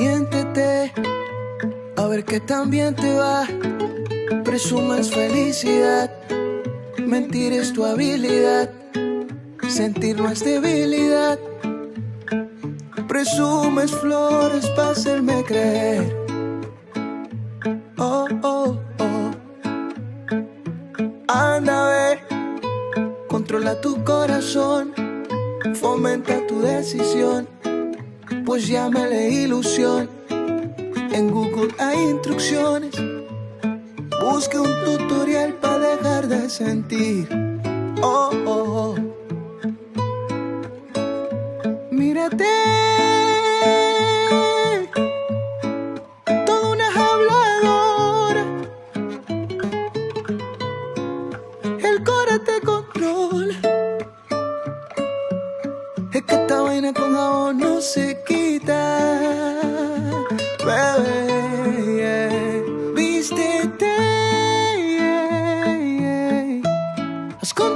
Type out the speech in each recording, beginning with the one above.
Miéntete, a ver qué tan bien te va. Presumes felicidad, mentir es tu habilidad. Sentir no es debilidad. Presumes flores para hacerme creer. Oh, oh, oh. Anda, ve, controla tu corazón, fomenta tu decisión, pues llámale ilusión. En Google hay instrucciones, busque un tutorial para dejar de sentir. Oh, oh,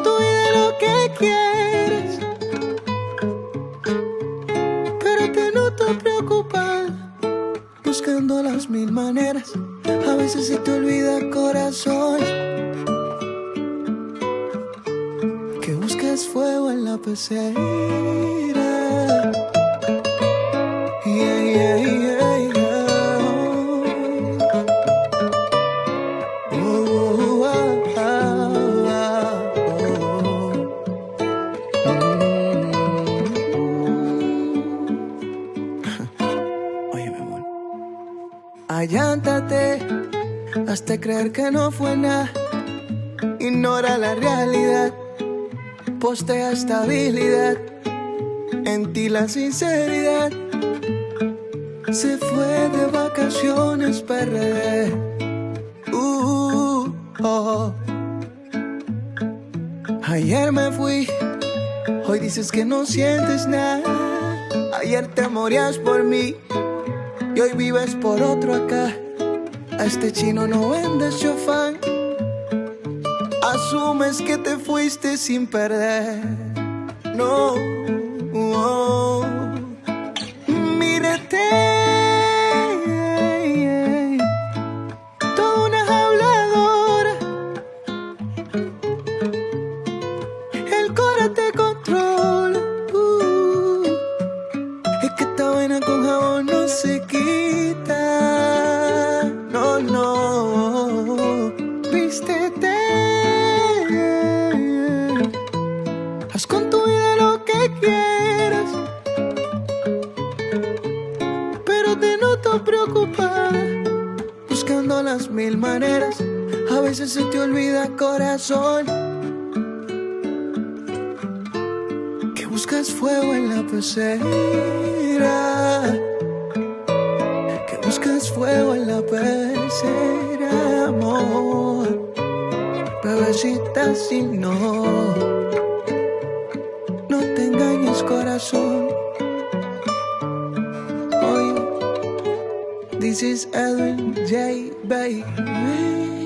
con tu vida lo que quieres. Pero te noto buscando las mil maneras. A veces se te olvida corazón. Que buscas fuego en la pecera. Allántate hasta creer que no fue nada. Ignora la realidad. Postea estabilidad. En ti la sinceridad. Se fue de vacaciones PRD. Uh, oh. Ayer me fui. Hoy dices que no sientes nada. Ayer te morías por mí. Y hoy vives por otro acá. A este chino no vendes chofán. Asumes que te fuiste sin perder. No. oh. Mírate. Toda una habladora. Esta vaina con jabón no se quita. No, no. Vístete. Haz con tu vida lo que quieras. Pero te noto preocupada. Buscando las mil maneras. A veces se te olvida corazón. Fuego en la pecera. Que buscas fuego en la pecera, amor. Bebecita, si no, no te engañes, corazón. Oye, this is Edwin J. Baby.